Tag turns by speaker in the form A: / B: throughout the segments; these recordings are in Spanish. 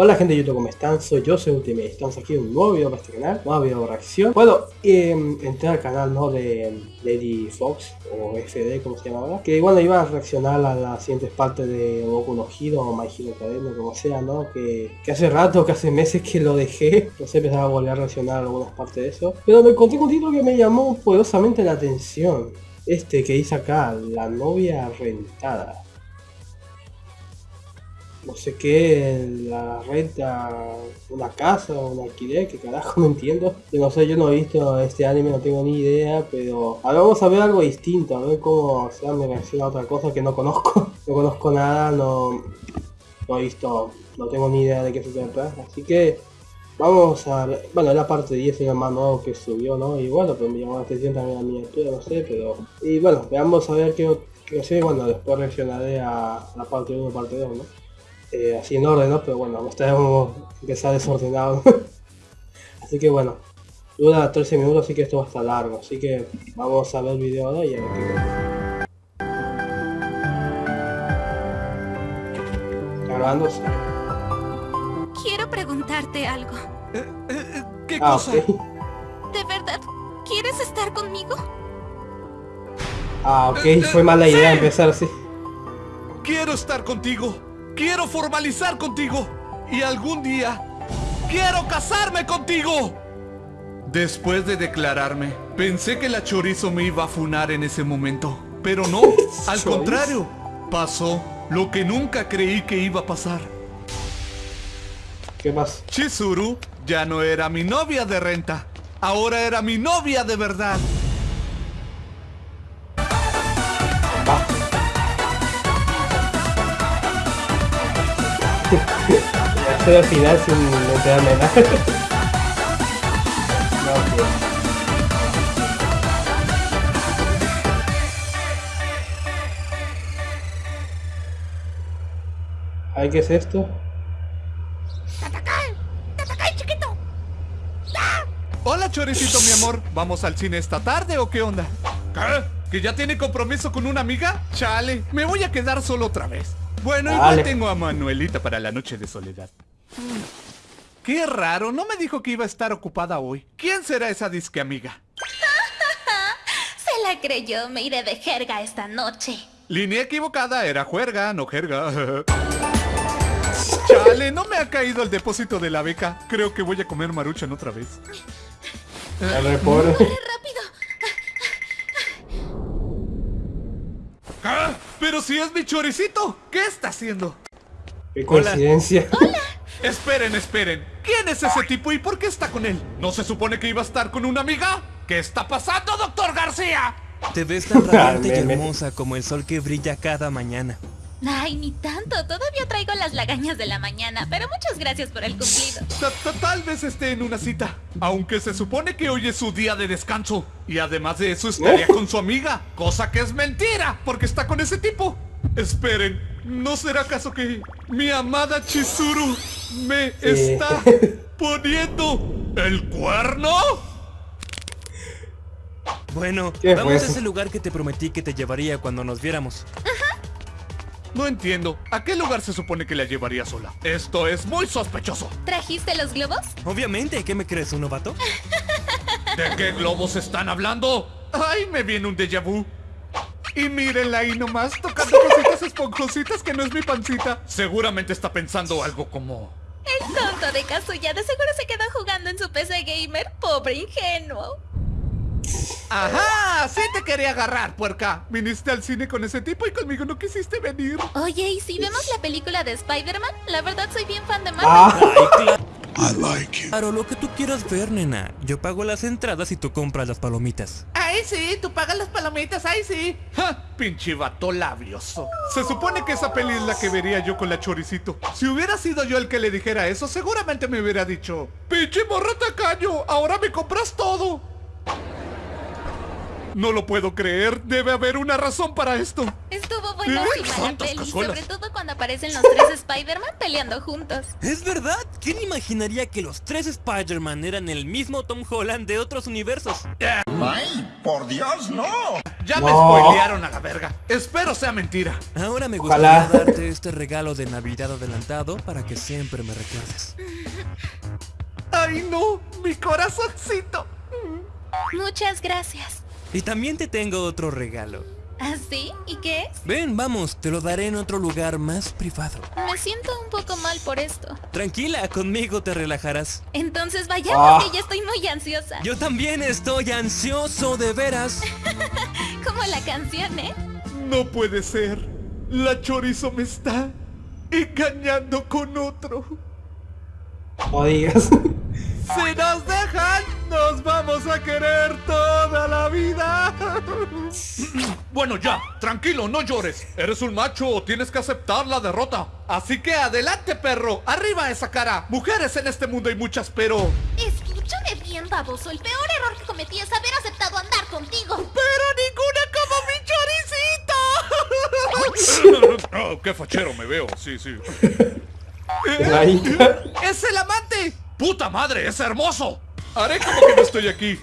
A: Hola gente de YouTube, ¿cómo están? Soy yo, soy Ultimate, estamos aquí en un nuevo video para este canal, nuevo video de reacción. Bueno, eh, entré al canal ¿no? de Lady Fox, o FD como se llama ahora, que bueno, iba a reaccionar a las siguientes partes de Goku no Hero o My Hero Academia, como sea, ¿no? Que, hace rato, que hace meses que lo dejé, sé, empezaba a volver a reaccionar a algunas partes de eso. Pero me encontré con un título que me llamó poderosamente la atención. Este que dice acá, la novia rentada no sé qué, la renta, una casa o un alquiler, que carajo no entiendo. Yo no sé, yo no he visto este anime, no tengo ni idea, pero ahora vamos a ver algo distinto, a ver cómo se me reacciona a otra cosa que no conozco. No conozco nada, no, no he visto, no tengo ni idea de qué se trata, así que vamos a ver, bueno, la parte 10 es el más nuevo que subió, ¿no? Y bueno, pues me llamó la atención también la miniatura, no sé, pero... Y bueno, veamos a ver qué, qué sé, bueno, después reaccionaré a la parte 1 y parte 2, ¿no? Eh, así en orden, ¿no? Pero bueno, está empezar desordenado. así que bueno, dura 13 minutos, así que esto va a estar largo. Así que vamos a ver el video ahora y a ver qué Grabándose.
B: Quiero preguntarte algo.
C: Eh, eh, ¿Qué ah, cosa?
B: ¿De verdad quieres estar conmigo?
A: Ah, ok, fue mala idea empezar así.
C: Quiero estar contigo. Quiero formalizar contigo. Y algún día, quiero casarme contigo. Después de declararme, pensé que la chorizo me iba a funar en ese momento. Pero no, al contrario, pasó lo que nunca creí que iba a pasar.
A: ¿Qué más?
C: Chizuru ya no era mi novia de renta. Ahora era mi novia de verdad.
A: Al final sin enterarme nada. no, tío. Ay, ¿qué es esto?
B: chiquito!
C: Hola, Choricito, mi amor. ¿Vamos al cine esta tarde o qué onda? ¿Qué? ¿Que ya tiene compromiso con una amiga? Chale, me voy a quedar solo otra vez. Bueno, igual tengo a Manuelita para la noche de soledad. Qué raro, no me dijo que iba a estar ocupada hoy. ¿Quién será esa disque amiga?
B: Se la creyó, me iré de jerga esta noche.
C: Línea equivocada, era juerga, no jerga. Chale, no me ha caído el depósito de la beca. Creo que voy a comer maruchan otra vez.
B: Corre rápido.
C: Pero si es mi choricito, ¿qué está haciendo?
A: Qué coincidencia.
B: Hola.
C: Esperen, esperen. ¿Quién es ese tipo y por qué está con él? ¿No se supone que iba a estar con una amiga? ¿Qué está pasando, doctor García?
D: Te ves tan radiante y hermosa como el sol que brilla cada mañana.
B: Ay, ni tanto. Todavía traigo las lagañas de la mañana, pero muchas gracias por el cumplido.
C: Tal vez esté en una cita, aunque se supone que hoy es su día de descanso. Y además de eso estaría con su amiga, cosa que es mentira, porque está con ese tipo. Esperen, ¿no será acaso que mi amada Chizuru me está poniendo el cuerno?
D: Bueno, vamos a ese lugar que te prometí que te llevaría cuando nos viéramos.
C: No entiendo. ¿A qué lugar se supone que la llevaría sola? Esto es muy sospechoso.
B: ¿Trajiste los globos?
D: Obviamente. ¿Qué me crees, un novato?
C: ¿De qué globos están hablando? ¡Ay, me viene un déjà vu! Y mírenla ahí nomás, tocando cositas esponjositas que no es mi pancita. Seguramente está pensando algo como...
B: El tonto de Kazuya de seguro se queda jugando en su PC gamer. Pobre ingenuo.
C: ¡Ajá! Sí te quería agarrar, puerca. Viniste al cine con ese tipo y conmigo no quisiste venir.
B: Oye, ¿y si vemos la película de Spider-Man? La verdad soy bien fan de Marvel. Ah.
D: I like Claro, lo que tú quieras ver, nena. Yo pago las entradas y tú compras las palomitas.
C: ¡Ay, sí! Tú pagas las palomitas, ¡ay, sí! ¡Ja! Pinche vato labioso. Se supone que esa peli es la que vería yo con la choricito. Si hubiera sido yo el que le dijera eso, seguramente me hubiera dicho... ¡Pinche morra tacaño! ¡Ahora me compras todo! No lo puedo creer. Debe haber una razón para esto.
B: Estuvo buenísima la peli,
C: cazuelas.
B: sobre todo cuando aparecen los tres Spider-Man peleando juntos.
D: ¿Es verdad? ¿Quién imaginaría que los tres Spider-Man eran el mismo Tom Holland de otros universos?
E: ¡Ay, por Dios, no!
C: Ya me
A: No.
C: spoilearon a la verga. Espero sea mentira.
D: Ahora me
A: Ojalá.
D: gustaría darte este regalo de Navidad adelantado para que siempre me recuerdes.
C: ¡Ay no! ¡Mi corazoncito!
B: Muchas gracias.
D: Y también te tengo otro regalo.
B: ¿Así? ¿Y qué es?
D: Ven, vamos, te lo daré en otro lugar más privado.
B: Me siento un poco mal por esto.
D: Tranquila, conmigo te relajarás.
B: Entonces vayamos,
A: Ah.
B: que ya estoy muy ansiosa.
D: Yo también estoy ansioso de veras.
B: Como la canción, ¿eh?
C: No puede ser. La chorizo me está engañando con otro.
A: No digas.
C: Si nos dejan, nos vamos a querer toda la vida. Bueno, ya, tranquilo, no llores. Eres un macho, tienes que aceptar la derrota. Así que adelante, perro. Arriba esa cara. Mujeres en este mundo hay muchas, pero...
B: Escúchame bien, baboso. El peor error que cometí es haber aceptado andar contigo.
C: ¡Pero ninguna como mi choricito! oh, qué fachero me veo, sí, sí.
A: La Inca.
C: ¡Es el amante! ¡Puta madre, es hermoso! Haré como que no estoy aquí.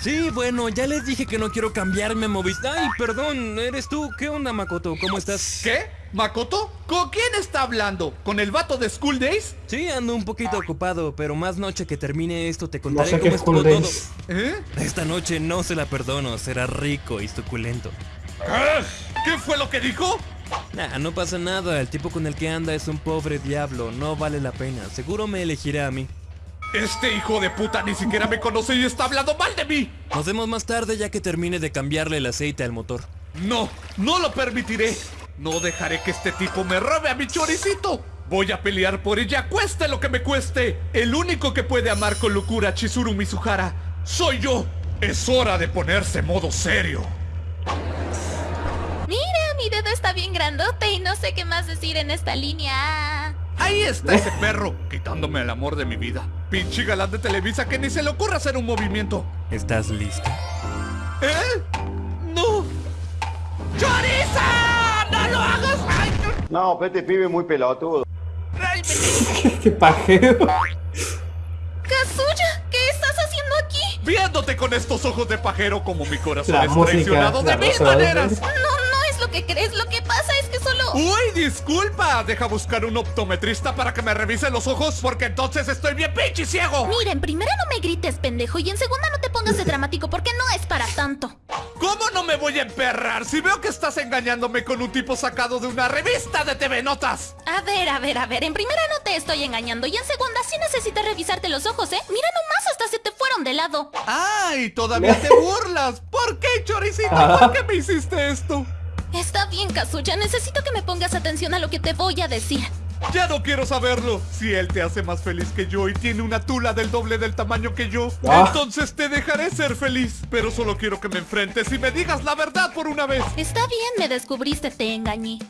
D: Sí, bueno, ya les dije que no quiero cambiarme a Movistar. Ay, perdón, eres tú. ¿Qué onda, Makoto? ¿Cómo estás?
C: ¿Qué? ¿Makoto? ¿Con quién está hablando? ¿Con el vato de School Days?
D: Sí, ando un poquito ocupado, pero más noche que termine esto te
A: No
D: contaré
A: sé
D: cómo
A: qué
D: estuvo todo.
C: ¿Eh?
D: Esta noche no se la perdono, será rico y suculento.
C: ¿Eh? ¿Qué fue lo que dijo?
D: Nah, no pasa nada, el tipo con el que anda es un pobre diablo, no vale la pena. Seguro me elegirá a mí.
C: Este hijo de puta ni siquiera me conoce y está hablando mal de mí.
D: Nos vemos más tarde ya que termine de cambiarle el aceite al motor.
C: No, no lo permitiré. No dejaré que este tipo me robe a mi choricito. Voy a pelear por ella, cueste lo que me cueste. El único que puede amar con locura a Chizuru Mizuhara soy yo. Es hora de ponerse modo serio.
B: Está bien grandote y no sé qué más decir en esta línea.
C: Ahí está ese perro, quitándome el amor de mi vida. Pinche galán de Televisa que ni se le ocurra hacer un movimiento.
D: ¿Estás lista?
C: ¿Eh? No. ¡Choriza! ¡No lo hagas! ¡Ay!
F: No, pero este pibe muy pelotudo.
C: ¡Ay, me-
A: Qué pajero.
B: Kazuya, ¿qué estás haciendo aquí?
C: Viéndote con estos ojos de pajero como mi corazón
A: La
C: es
A: música,
C: traicionado de mil maneras.
B: No, no que crees. Lo que pasa es que solo...
C: Uy, disculpa. Deja buscar un optometrista para que me revise los ojos porque entonces estoy bien pinche ciego.
B: Mira, en primera no me grites, pendejo, y en segunda no te pongas de dramático porque no es para tanto.
C: ¿Cómo no me voy a emperrar si veo que estás engañándome con un tipo sacado de una revista de TV Notas?
B: A ver, a ver, a ver, en primera no te estoy engañando y en segunda sí necesitas revisarte los ojos, ¿eh? Mira nomás, hasta se te fueron de lado.
C: ¡Ay! Todavía te burlas. ¿Por qué, choricito? ¿Por qué me hiciste esto?
B: Está bien, Kazuya, necesito que me pongas atención a lo que te voy a decir.
C: Ya no quiero saberlo. Si él te hace más feliz que yo y tiene una tula del doble del tamaño que yo,
A: Ah.
C: entonces te dejaré ser feliz. Pero solo quiero que me enfrentes y me digas la verdad por una vez.
B: Está bien, me descubriste, te engañé.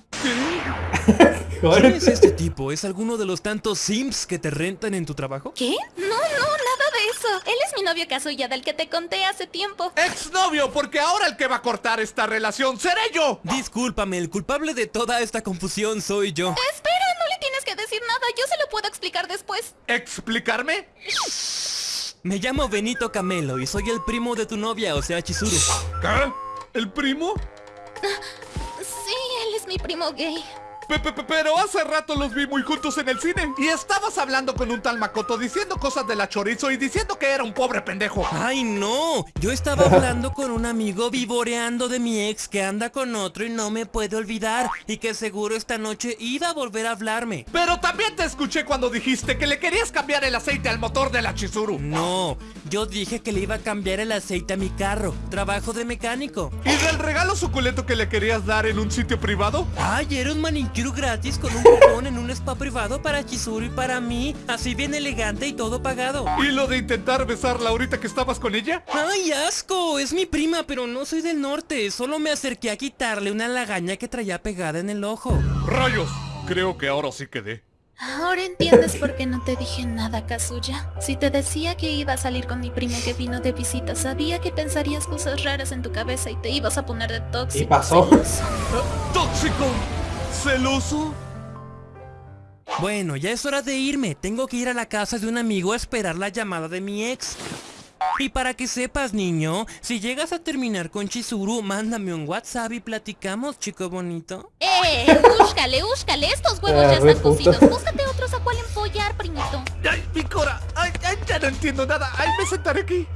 D: ¿Quién es este tipo? ¿Es alguno de los tantos Sims que te rentan en tu trabajo?
B: ¿Qué? No, eso. Él es mi novio Kazuya del que te conté hace tiempo.
C: Exnovio, porque ahora el que va a cortar esta relación seré yo.
D: Discúlpame, el culpable de toda esta confusión soy yo.
B: Espera, no le tienes que decir nada, yo se lo puedo explicar después.
C: ¿Explicarme?
D: Me llamo Benito Camelo y soy el primo de tu novia, o sea, Chizuru.
C: ¿Qué? ¿El primo?
B: Sí, él es mi primo gay.
C: Pe- pe- pe- Pero hace rato los vi muy juntos en el cine. Y estabas hablando con un tal Makoto diciendo cosas de la chorizo y diciendo que era un pobre pendejo.
D: ¡Ay, no! Yo estaba hablando con un amigo vivoreando de mi ex que anda con otro y no me puede olvidar y que seguro esta noche iba a volver a hablarme.
C: Pero también te escuché cuando dijiste que le querías cambiar el aceite al motor de la Chizuru.
D: No, yo dije que le iba a cambiar el aceite a mi carro. Trabajo de mecánico.
C: ¿Y del regalo suculento que le querías dar en un sitio privado?
D: Ay, era un manicure gratis con un cupón en un spa privado para Chizuru y para mí. Así bien elegante y todo pagado.
C: ¿Y lo de intentar besarla ahorita que estabas con ella?
D: ¡Ay, asco! Es mi prima, pero no soy del norte. Solo me acerqué a quitarle una lagaña que traía pegada en el ojo.
C: Rayos, creo que ahora sí quedé.
B: Ahora entiendes por qué no te dije nada, Kazuya. Si te decía que iba a salir con mi primo que vino de visita, sabía que pensarías cosas raras en tu cabeza y te ibas a poner de tóxico.
A: ¿Y pasó?
B: celoso.
C: ¿Tóxico? ¿Celoso?
D: Bueno, ya es hora de irme. Tengo que ir a la casa de un amigo a esperar la llamada de mi ex. Y para que sepas, niño, si llegas a terminar con Chizuru, mándame un WhatsApp y platicamos, chico bonito.
B: ¡Eh! ¡Úscale, úscale! Estos huevos
A: Ah,
B: ya
A: re
B: están cocidos. Búscate
C: entiendo nada! ¡Ay, me sentaré aquí!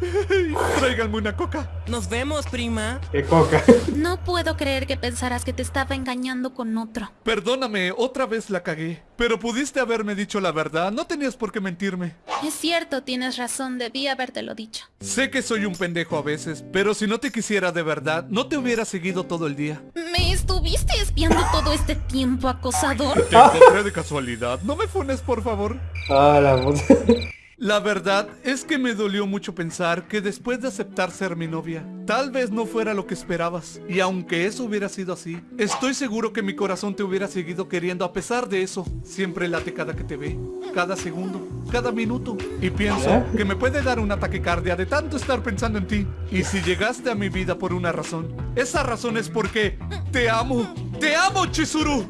C: Tráiganme una coca.
D: Nos vemos, prima.
A: Qué coca.
B: No puedo creer que pensaras que te estaba engañando con otro.
C: Perdóname, otra vez la cagué. Pero pudiste haberme dicho la verdad, no tenías por qué mentirme.
B: Es cierto, tienes razón, debí habértelo dicho.
C: Sé que soy un pendejo a veces, pero si no te quisiera de verdad, no te hubiera seguido todo el día.
B: ¿Me estuviste espiando todo este tiempo, acosador?
C: Te encontré de casualidad. No me funes, por favor.
A: Ah, la puta.
C: La verdad es que me dolió mucho pensar que después de aceptar ser mi novia, tal vez no fuera lo que esperabas. Y aunque eso hubiera sido así, estoy seguro que mi corazón te hubiera seguido queriendo a pesar de eso. Siempre late cada que te ve, cada segundo, cada minuto. Y pienso que me puede dar una taquicardia de tanto estar pensando en ti. Y si llegaste a mi vida por una razón, esa razón es porque te amo. ¡Te amo, Chizuru!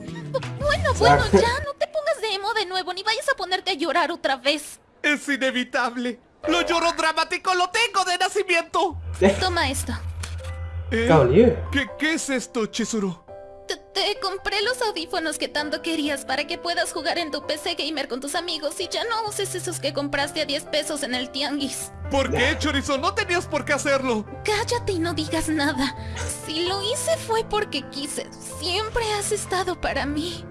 B: Bueno, bueno, ya, no te pongas de emo de nuevo, ni vayas a ponerte a llorar otra vez.
C: Es inevitable. Lo lloro dramático lo tengo de nacimiento.
B: Toma esto.
C: ¿Eh?
A: Caballero.
C: ¿Qué, ¿Qué es esto, Chizuru?
B: Te, te compré los audífonos que tanto querías para que puedas jugar en tu PC gamer con tus amigos y ya no uses esos que compraste a 10 pesos en el tianguis.
C: ¿Por qué, Chorizo? No tenías por qué hacerlo.
B: Cállate y no digas nada. Si lo hice fue porque quise. Siempre has estado para mí.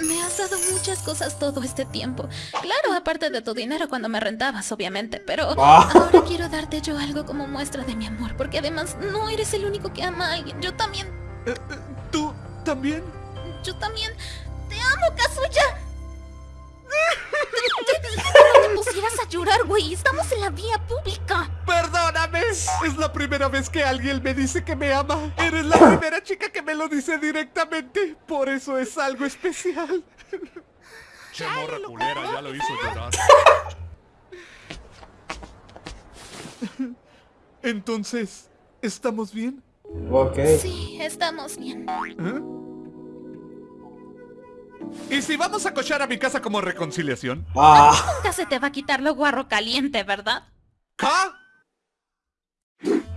B: Me has dado muchas cosas todo este tiempo. Claro, aparte de tu dinero cuando me rentabas, obviamente, pero
A: Ah.
B: ahora quiero darte yo algo como muestra de mi amor, porque además no eres el único que ama a alguien. Yo también,
C: Eh, eh, ¿Tú también?
B: yo también te amo, Kazuya. pusieras a llorar, güey. Estamos en la vía pública.
C: Perdóname. Es la primera vez que alguien me dice que me ama. Eres la primera chica que me lo dice directamente. Por eso es algo especial. Che morra culera, ya lo hizo llorar. Entonces, ¿estamos bien?
A: Ok.
B: Sí, estamos bien.
C: ¿Eh? ¿Y si vamos a cochar a mi casa como reconciliación?
A: Ah,
B: Nunca se te va a quitar lo guarro caliente, ¿verdad?
C: ¿Ca?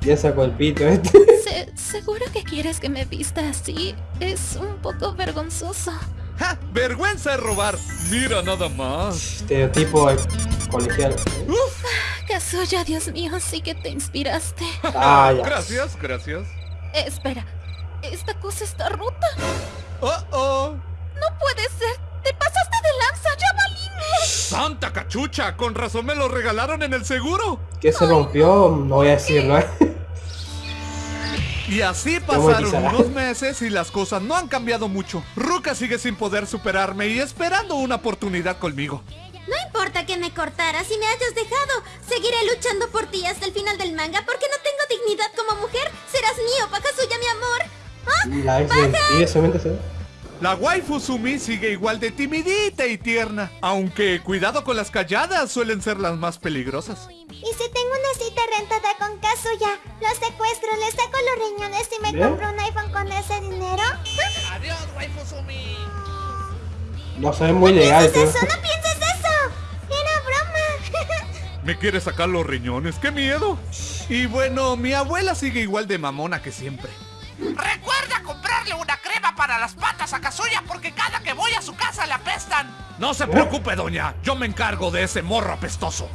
A: ya sacó el pito este.
B: Se- seguro que quieres que me vista así. Es un poco vergonzoso.
C: ¡Ja! ¡Vergüenza es robar! Mira nada más.
A: Estereotipo colegial.
B: Kazuya, Dios mío, sí que te inspiraste.
A: Ah, ya.
C: Gracias, gracias.
B: Eh, espera, esta cosa está rota.
C: Oh, oh.
B: Puede ser. Te pasaste de lanza, ya valimos.
C: ¡Santa cachucha! Con razón me lo regalaron en el seguro.
A: ¿Qué se rompió? No voy a decirlo, eh.
C: Y así
A: ¿Cómo
C: pasaron unos meses y las cosas no han cambiado mucho. Ruka sigue sin poder superarme y esperando una oportunidad conmigo.
G: No importa que me cortaras y me hayas dejado. Seguiré luchando por ti hasta el final del manga porque no tengo dignidad como mujer. Serás mío, Pakasuya, mi amor.
A: La
C: La waifu Sumi sigue igual de timidita y tierna. Aunque cuidado con las calladas, suelen ser las más peligrosas.
G: Y si tengo una cita rentada con Kazuya, lo secuestro, le saco los riñones y me
A: ¿Bien?
G: compro un iPhone con ese dinero.
A: No se ve muy legal, tío.
G: Eso, no pienses eso. Era broma.
C: ¿Me quiere sacar los riñones? ¡Qué miedo! Y bueno, mi abuela sigue igual de mamona que siempre.
H: Recuerda comprarle una crema para las patas a Kazuya porque cada que voy a su casa le apestan.
C: No se preocupe, doña. Yo me encargo de ese morro apestoso.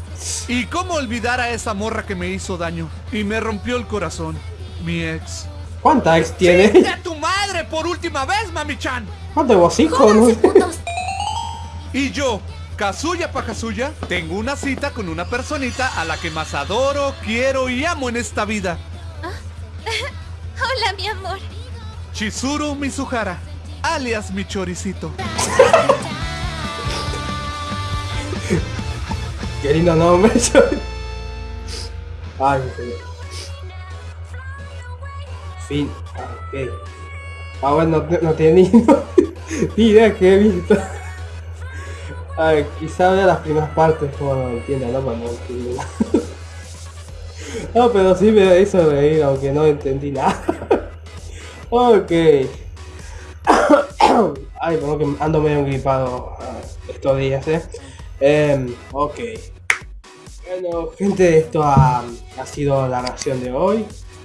C: ¿Y cómo olvidar a esa morra que me hizo daño? Y me rompió el corazón. Mi ex.
A: ¿Cuánta ex tiene?
C: ¡Chinga tu madre por última vez, mami-chan!
A: ¿Cuánto hocico, no?
C: Y yo, Kazuya pa' Kazuya, tengo una cita con una personita a la que más adoro, quiero y amo en esta vida.
B: Hola, mi amor.
C: Chizuru Mizuhara, alias mi choricito.
A: Qué lindo nombre. Ay, mi señor. Fin. Ah, ok. Ah, bueno, no, no tiene ni, idea que he visto. A ver, quizá vea las primeras partes como no entienda, ¿no? Entienda. no, pero sí me hizo reír, aunque no entendí nada. ok. Ay, como que ando medio gripado ah, estos días, ¿eh? Em, ok. Bueno, gente, esto ha, ha sido la reacción de hoy.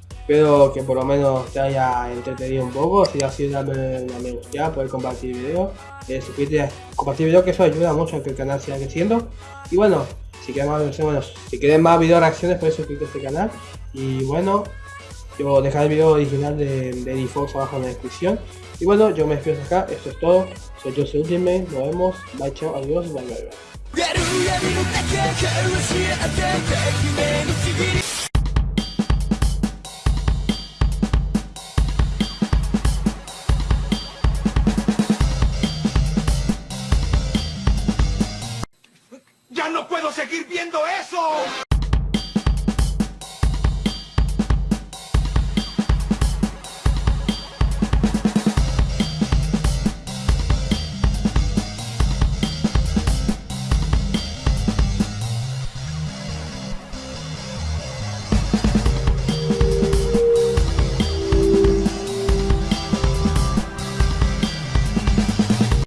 A: Espero que por lo menos te haya entretenido un poco. Si ha sido, dame una me gusta, poder compartir el video. Eh, suscribirte, compartir el video, que eso ayuda mucho a que el canal siga creciendo. Y bueno, si quieren más, bueno, si quieren más video reacciones, puedes suscribirte a este canal. Y bueno, yo dejaré el video original de, de Default abajo en la descripción. Y bueno, yo me despido acá. Esto es todo. Soy soy Ultimate. Nos vemos. Bye, chao, adiós, bye, bye, bye.
E: ¡Ya no puedo seguir viendo eso!